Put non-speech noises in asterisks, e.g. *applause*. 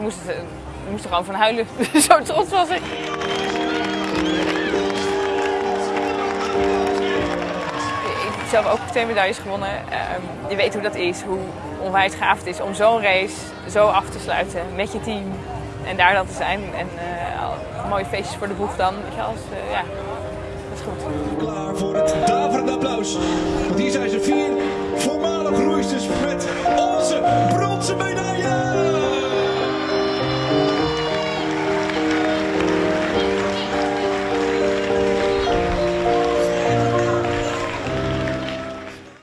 ik moest, eh, ik moest er gewoon van huilen. *laughs* Zo trots was ik. Ik heb zelf ook twee medailles gewonnen. Ehm, je weet hoe dat is, hoe onwijs gaaf het is om zo'n race zo af te sluiten met je team. En daar dan te zijn. En uh, mooie feestjes voor de boeg dan. Weet je, eh, ja, dat is goed. Klaar voor het daverende applaus. Want hier zijn ze vier